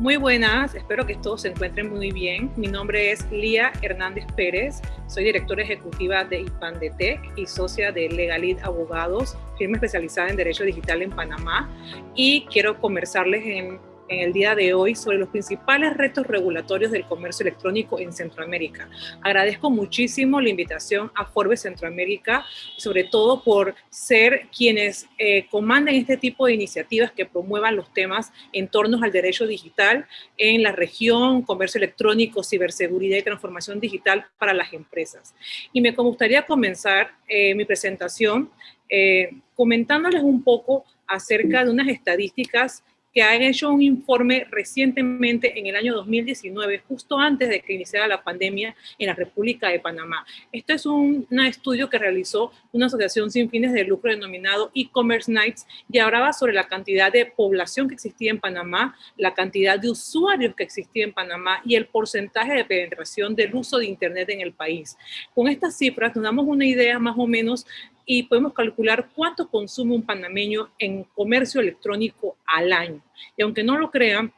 Muy buenas, espero que todos se encuentren muy bien. Mi nombre es Lía Hernández Pérez, soy directora ejecutiva de IPANDETEC y socia de Legalit Abogados, firma especializada en Derecho Digital en Panamá. Y quiero conversarles en en el día de hoy sobre los principales retos regulatorios del comercio electrónico en Centroamérica. Agradezco muchísimo la invitación a Forbes Centroamérica, sobre todo por ser quienes eh, comanden este tipo de iniciativas que promuevan los temas en torno al derecho digital en la región, comercio electrónico, ciberseguridad y transformación digital para las empresas. Y me gustaría comenzar eh, mi presentación eh, comentándoles un poco acerca de unas estadísticas que han hecho un informe recientemente en el año 2019, justo antes de que iniciara la pandemia en la República de Panamá. Este es un, estudio que realizó una asociación sin fines de lucro denominado E-Commerce Nights y hablaba sobre la cantidad de población que existía en Panamá, la cantidad de usuarios que existía en Panamá y el porcentaje de penetración del uso de Internet en el país. Con estas cifras nos damos una idea más o menos y podemos calcular cuánto consume un panameño en comercio electrónico al año. Y aunque no lo crean,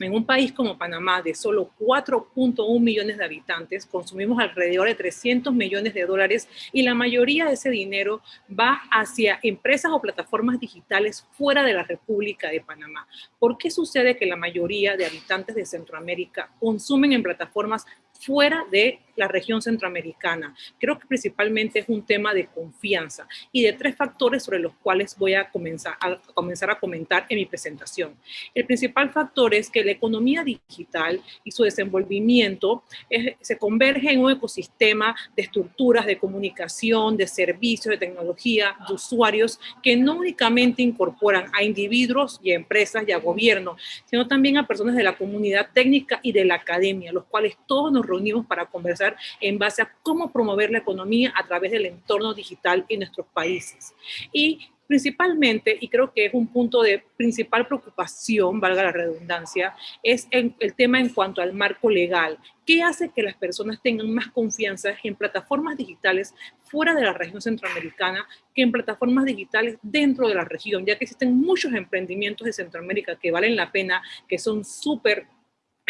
en un país como Panamá, de solo 4.1 millones de habitantes, consumimos alrededor de 300 millones de dólares y la mayoría de ese dinero va hacia empresas o plataformas digitales fuera de la República de Panamá. ¿Por qué sucede que la mayoría de habitantes de Centroamérica consumen en plataformas fuera de la región centroamericana. Creo que principalmente es un tema de confianza y de tres factores sobre los cuales voy a comenzar a, comenzar a comentar en mi presentación. El principal factor es que la economía digital y su desenvolvimiento se converge en un ecosistema de estructuras de comunicación, de servicios, de tecnología, de usuarios que no únicamente incorporan a individuos y a empresas y a gobierno, sino también a personas de la comunidad técnica y de la academia, los cuales todos nos reunimos para conversar en base a cómo promover la economía a través del entorno digital en nuestros países. Y principalmente, y creo que es un punto de principal preocupación, valga la redundancia, es el tema en cuanto al marco legal. ¿Qué hace que las personas tengan más confianza en plataformas digitales fuera de la región centroamericana que en plataformas digitales dentro de la región? Ya que existen muchos emprendimientos de Centroamérica que valen la pena, que son súper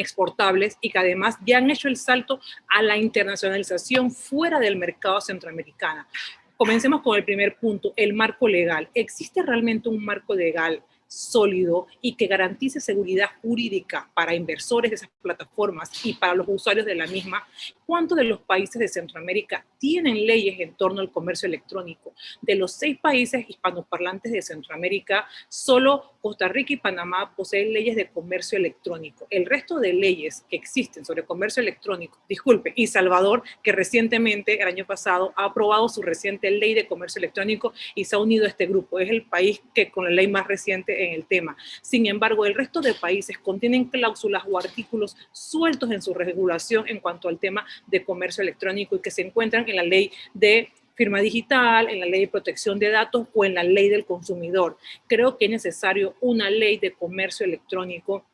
exportables y que además ya han hecho el salto a la internacionalización fuera del mercado centroamericano. Comencemos con el primer punto, el marco legal. ¿Existe realmente un marco legal sólido y que garantice seguridad jurídica para inversores de esas plataformas y para los usuarios de la misma, ¿cuántos de los países de Centroamérica tienen leyes en torno al comercio electrónico? De los seis países hispanoparlantes de Centroamérica, solo Costa Rica y Panamá poseen leyes de comercio electrónico. El resto de leyes que existen sobre comercio electrónico, disculpe, y Salvador, que recientemente, el año pasado, ha aprobado su reciente ley de comercio electrónico y se ha unido a este grupo. Es el país que con la ley más reciente en el tema. Sin embargo, el resto de países contienen cláusulas o artículos sueltos en su regulación en cuanto al tema de comercio electrónico y que se encuentran en la ley de firma digital, en la ley de protección de datos o en la ley del consumidor. Creo que es necesario una ley de comercio electrónico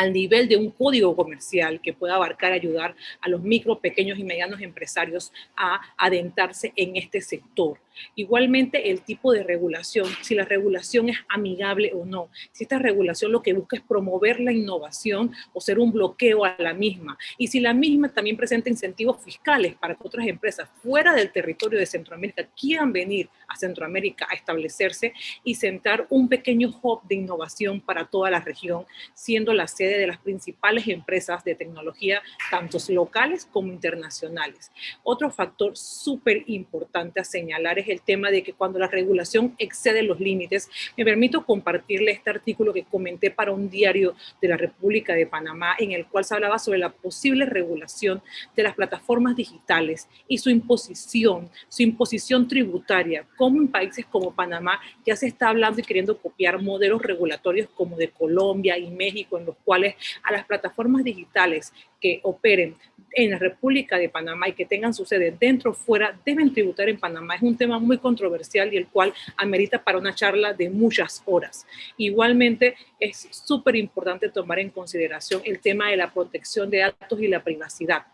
al nivel de un código comercial que pueda abarcar, ayudar a los micro, pequeños y medianos empresarios a adentrarse en este sector. Igualmente el tipo de regulación, si la regulación es amigable o no, si esta regulación lo que busca es promover la innovación o ser un bloqueo a la misma, y si la misma también presenta incentivos fiscales para que otras empresas fuera del territorio de Centroamérica quieran venir a Centroamérica a establecerse y sentar un pequeño hub de innovación para toda la región, siendo la sede de las principales empresas de tecnología, tanto locales como internacionales. Otro factor súper importante a señalar es el tema de que cuando la regulación excede los límites, me permito compartirle este artículo que comenté para un diario de la República de Panamá, en el cual se hablaba sobre la posible regulación de las plataformas digitales y su imposición, su imposición tributaria, como en países como Panamá ya se está hablando y queriendo copiar modelos regulatorios como de Colombia y México, en los cuales a las plataformas digitales que operen en la República de Panamá y que tengan su sede dentro o fuera deben tributar en Panamá. Es un tema muy controversial y el cual amerita para una charla de muchas horas. Igualmente es súper importante tomar en consideración el tema de la protección de datos y la privacidad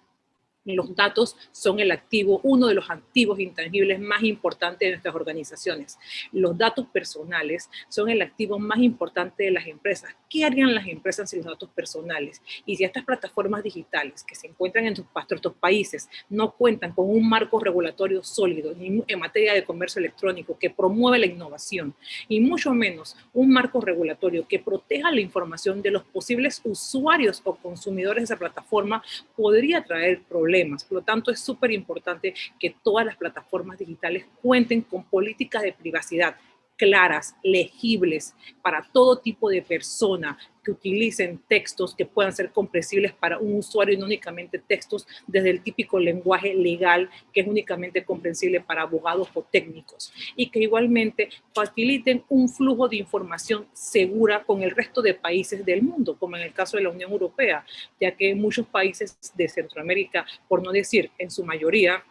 Los datos son el activo, uno de los activos intangibles más importantes de nuestras organizaciones. Los datos personales son el activo más importante de las empresas. ¿Qué harían las empresas sin los datos personales? Y si estas plataformas digitales que se encuentran en nuestros países no cuentan con un marco regulatorio sólido en materia de comercio electrónico que promueve la innovación y mucho menos un marco regulatorio que proteja la información de los posibles usuarios o consumidores de esa plataforma, podría traer problemas por lo tanto, es súper importante que todas las plataformas digitales cuenten con políticas de privacidad claras, legibles para todo tipo de persona, que utilicen textos que puedan ser comprensibles para un usuario y no únicamente textos desde el típico lenguaje legal que es únicamente comprensible para abogados o técnicos. Y que igualmente faciliten un flujo de información segura con el resto de países del mundo, como en el caso de la Unión Europea, ya que muchos países de Centroamérica, por no decir en su mayoría,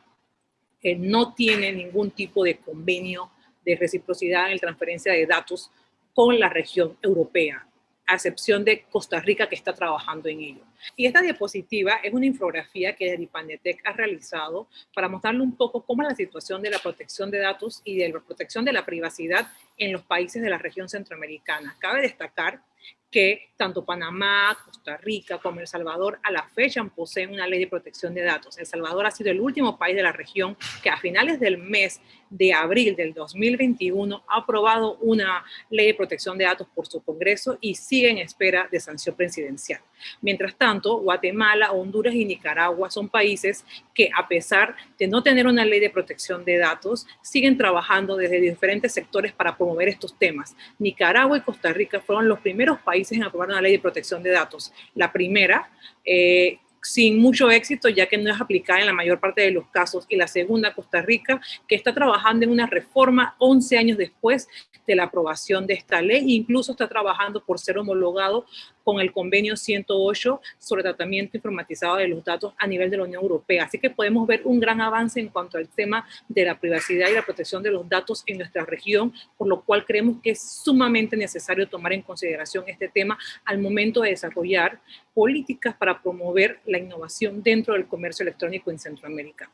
eh, no tienen ningún tipo de convenio de reciprocidad en la transferencia de datos con la región europea a excepción de Costa Rica que está trabajando en ello. Y esta diapositiva es una infografía que Dipandetec ha realizado para mostrarle un poco cómo es la situación de la protección de datos y de la protección de la privacidad en los países de la región centroamericana. Cabe destacar que tanto Panamá, Costa Rica como El Salvador a la fecha poseen una ley de protección de datos. El Salvador ha sido el último país de la región que a finales del mes de abril del 2021 ha aprobado una ley de protección de datos por su Congreso y sigue en espera de sanción presidencial. Mientras tanto, Guatemala, Honduras y Nicaragua son países que a pesar de no tener una ley de protección de datos, siguen trabajando desde diferentes sectores para promover estos temas. Nicaragua y Costa Rica fueron los primeros países en aprobar una ley de protección de datos. La primera, eh, sin mucho éxito, ya que no es aplicada en la mayor parte de los casos. Y la segunda, Costa Rica, que está trabajando en una reforma 11 años después de la aprobación de esta ley, incluso está trabajando por ser homologado con el convenio 108 sobre tratamiento informatizado de los datos a nivel de la Unión Europea. Así que podemos ver un gran avance en cuanto al tema de la privacidad y la protección de los datos en nuestra región, por lo cual creemos que es sumamente necesario tomar en consideración este tema al momento de desarrollar políticas para promover la innovación dentro del comercio electrónico en Centroamérica.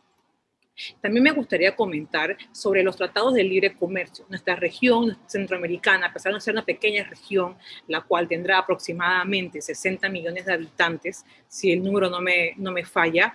También me gustaría comentar sobre los tratados de libre comercio. Nuestra región centroamericana, a pesar de ser una pequeña región, la cual tendrá aproximadamente 60 millones de habitantes, si el número no me, no me falla,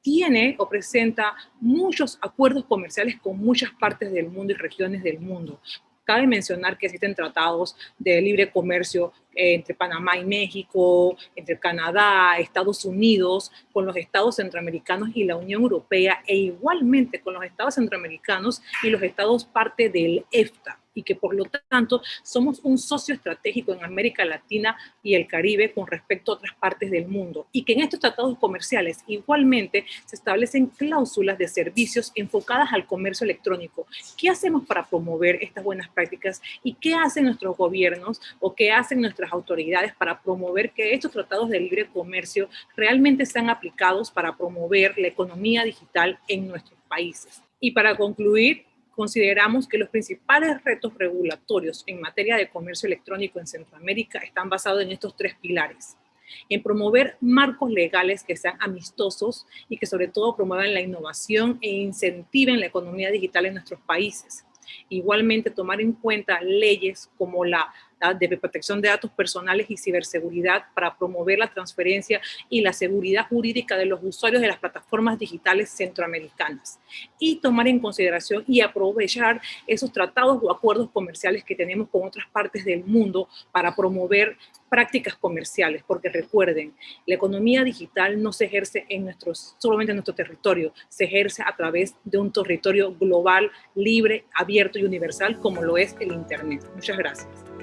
tiene o presenta muchos acuerdos comerciales con muchas partes del mundo y regiones del mundo. Cabe mencionar que existen tratados de libre comercio eh, entre Panamá y México, entre Canadá, Estados Unidos, con los estados centroamericanos y la Unión Europea, e igualmente con los estados centroamericanos y los estados parte del EFTA y que por lo tanto somos un socio estratégico en América Latina y el Caribe con respecto a otras partes del mundo y que en estos tratados comerciales igualmente se establecen cláusulas de servicios enfocadas al comercio electrónico. ¿Qué hacemos para promover estas buenas prácticas y qué hacen nuestros gobiernos o qué hacen nuestras autoridades para promover que estos tratados de libre comercio realmente sean aplicados para promover la economía digital en nuestros países? Y para concluir, consideramos que los principales retos regulatorios en materia de comercio electrónico en Centroamérica están basados en estos tres pilares. En promover marcos legales que sean amistosos y que sobre todo promuevan la innovación e incentiven la economía digital en nuestros países. Igualmente tomar en cuenta leyes como la de protección de datos personales y ciberseguridad para promover la transferencia y la seguridad jurídica de los usuarios de las plataformas digitales centroamericanas y tomar en consideración y aprovechar esos tratados o acuerdos comerciales que tenemos con otras partes del mundo para promover prácticas comerciales, porque recuerden, la economía digital no se ejerce en nuestros, solamente en nuestro territorio, se ejerce a través de un territorio global, libre, abierto y universal como lo es el Internet. Muchas gracias.